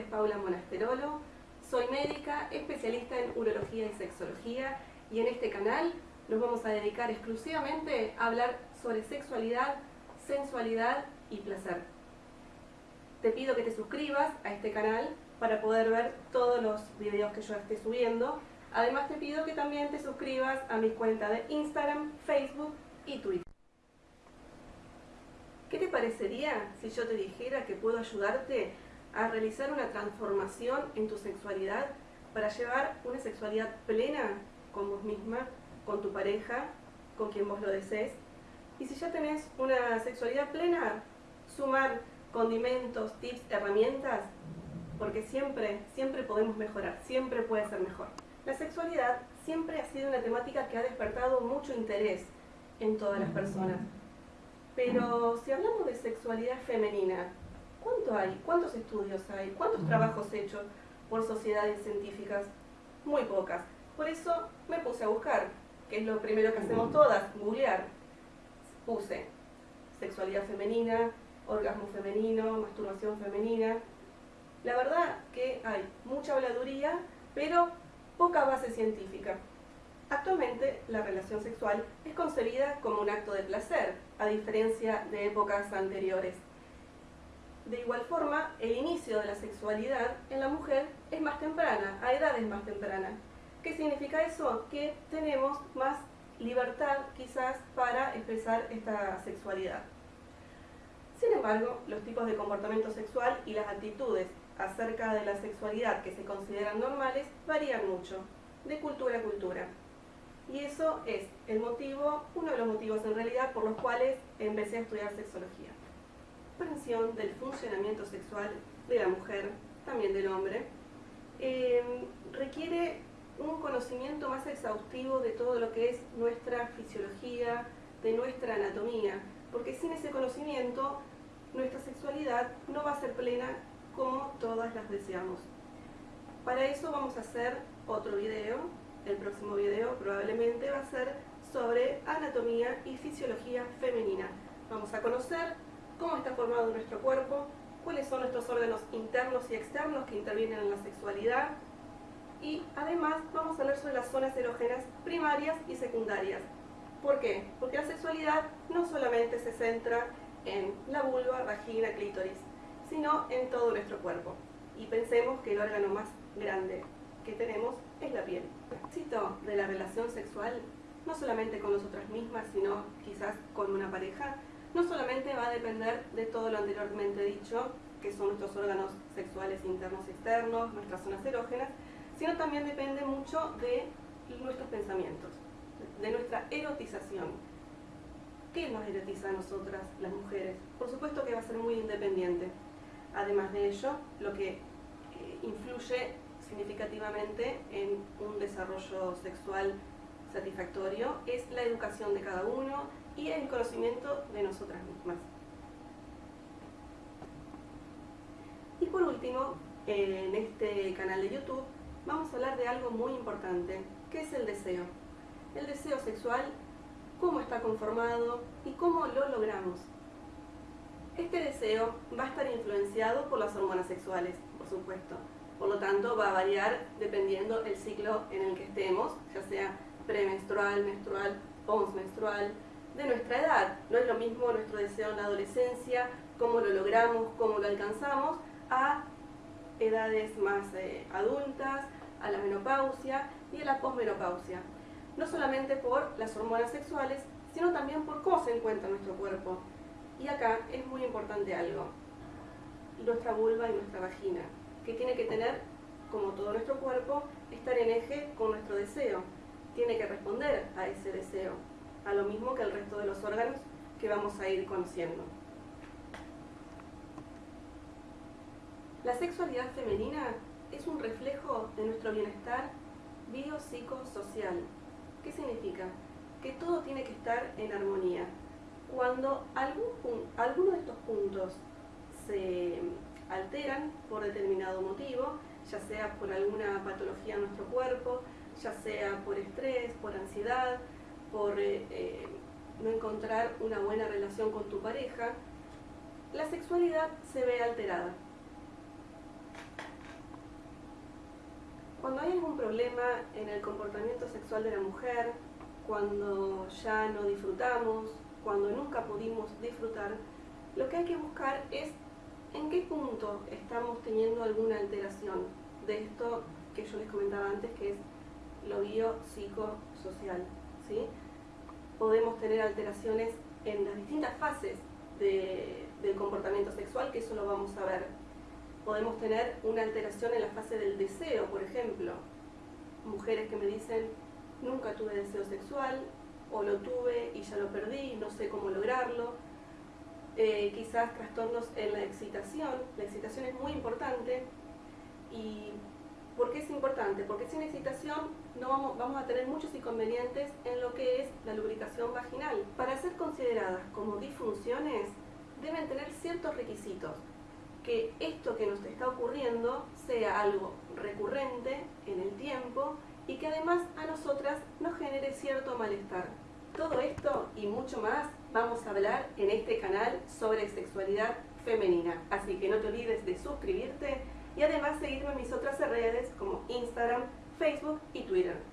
es Paula Monasterolo, soy médica, especialista en urología y sexología y en este canal nos vamos a dedicar exclusivamente a hablar sobre sexualidad, sensualidad y placer. Te pido que te suscribas a este canal para poder ver todos los videos que yo esté subiendo. Además te pido que también te suscribas a mi cuenta de Instagram, Facebook y Twitter. ¿Qué te parecería si yo te dijera que puedo ayudarte a realizar una transformación en tu sexualidad para llevar una sexualidad plena con vos misma, con tu pareja, con quien vos lo desees. Y si ya tenés una sexualidad plena, sumar condimentos, tips, herramientas, porque siempre, siempre podemos mejorar, siempre puede ser mejor. La sexualidad siempre ha sido una temática que ha despertado mucho interés en todas las personas. Pero si hablamos de sexualidad femenina, ¿Cuánto hay? ¿Cuántos estudios hay? ¿Cuántos trabajos hechos por sociedades científicas? Muy pocas. Por eso me puse a buscar, que es lo primero que hacemos todas, googlear. Puse sexualidad femenina, orgasmo femenino, masturbación femenina. La verdad que hay mucha habladuría, pero poca base científica. Actualmente la relación sexual es concebida como un acto de placer, a diferencia de épocas anteriores. De igual forma, el inicio de la sexualidad en la mujer es más temprana, a edades más tempranas. ¿Qué significa eso? Que tenemos más libertad quizás para expresar esta sexualidad. Sin embargo, los tipos de comportamiento sexual y las actitudes acerca de la sexualidad que se consideran normales varían mucho, de cultura a cultura. Y eso es el motivo, uno de los motivos en realidad por los cuales empecé a estudiar sexología comprensión del funcionamiento sexual de la mujer, también del hombre, eh, requiere un conocimiento más exhaustivo de todo lo que es nuestra fisiología, de nuestra anatomía, porque sin ese conocimiento nuestra sexualidad no va a ser plena como todas las deseamos. Para eso vamos a hacer otro video, el próximo video probablemente va a ser sobre anatomía y fisiología femenina. Vamos a conocer cómo está formado nuestro cuerpo, cuáles son nuestros órganos internos y externos que intervienen en la sexualidad y además vamos a hablar sobre las zonas erógenas primarias y secundarias. ¿Por qué? Porque la sexualidad no solamente se centra en la vulva, vagina, clítoris, sino en todo nuestro cuerpo. Y pensemos que el órgano más grande que tenemos es la piel. El éxito de la relación sexual, no solamente con nosotras mismas, sino quizás con una pareja, no solamente va a depender de todo lo anteriormente dicho, que son nuestros órganos sexuales internos y externos, nuestras zonas erógenas, sino también depende mucho de nuestros pensamientos, de nuestra erotización. ¿Qué nos erotiza a nosotras, las mujeres? Por supuesto que va a ser muy independiente. Además de ello, lo que eh, influye significativamente en un desarrollo sexual satisfactorio es la educación de cada uno, y el conocimiento de nosotras mismas. Y por último, en este canal de YouTube vamos a hablar de algo muy importante, que es el deseo. El deseo sexual, cómo está conformado y cómo lo logramos. Este deseo va a estar influenciado por las hormonas sexuales, por supuesto. Por lo tanto, va a variar dependiendo del ciclo en el que estemos, ya sea premenstrual, menstrual, postmenstrual, de nuestra edad. No es lo mismo nuestro deseo en la adolescencia, cómo lo logramos, cómo lo alcanzamos, a edades más eh, adultas, a la menopausia y a la posmenopausia. No solamente por las hormonas sexuales, sino también por cómo se encuentra nuestro cuerpo. Y acá es muy importante algo, nuestra vulva y nuestra vagina, que tiene que tener, como todo nuestro cuerpo, estar en eje con nuestro deseo. Tiene que responder a ese deseo a lo mismo que el resto de los órganos que vamos a ir conociendo. La sexualidad femenina es un reflejo de nuestro bienestar biopsicosocial. ¿Qué significa? Que todo tiene que estar en armonía. Cuando algún, alguno de estos puntos se alteran por determinado motivo, ya sea por alguna patología en nuestro cuerpo, ya sea por estrés, por ansiedad, por eh, eh, no encontrar una buena relación con tu pareja, la sexualidad se ve alterada. cuando hay algún problema en el comportamiento sexual de la mujer, cuando ya no disfrutamos, cuando nunca pudimos disfrutar, lo que hay que buscar es en qué punto estamos teniendo alguna alteración de esto que yo les comentaba antes, que es lo biopsicosocial. ¿sí? Podemos tener alteraciones en las distintas fases del comportamiento sexual, que eso lo vamos a ver. Podemos tener una alteración en la fase del deseo, por ejemplo. Mujeres que me dicen, nunca tuve deseo sexual, o lo tuve y ya lo perdí, no sé cómo lograrlo. Eh, quizás trastornos en la excitación. La excitación es muy importante. ¿Y por qué es importante? Porque sin excitación no vamos, vamos a tener muchos inconvenientes en lo que es la lubricación vaginal. Para ser consideradas como disfunciones, deben tener ciertos requisitos. Que esto que nos está ocurriendo sea algo recurrente en el tiempo y que además a nosotras nos genere cierto malestar. Todo esto y mucho más vamos a hablar en este canal sobre sexualidad femenina. Así que no te olvides de suscribirte y además seguirme en mis otras redes como Instagram, Facebook y Twitter.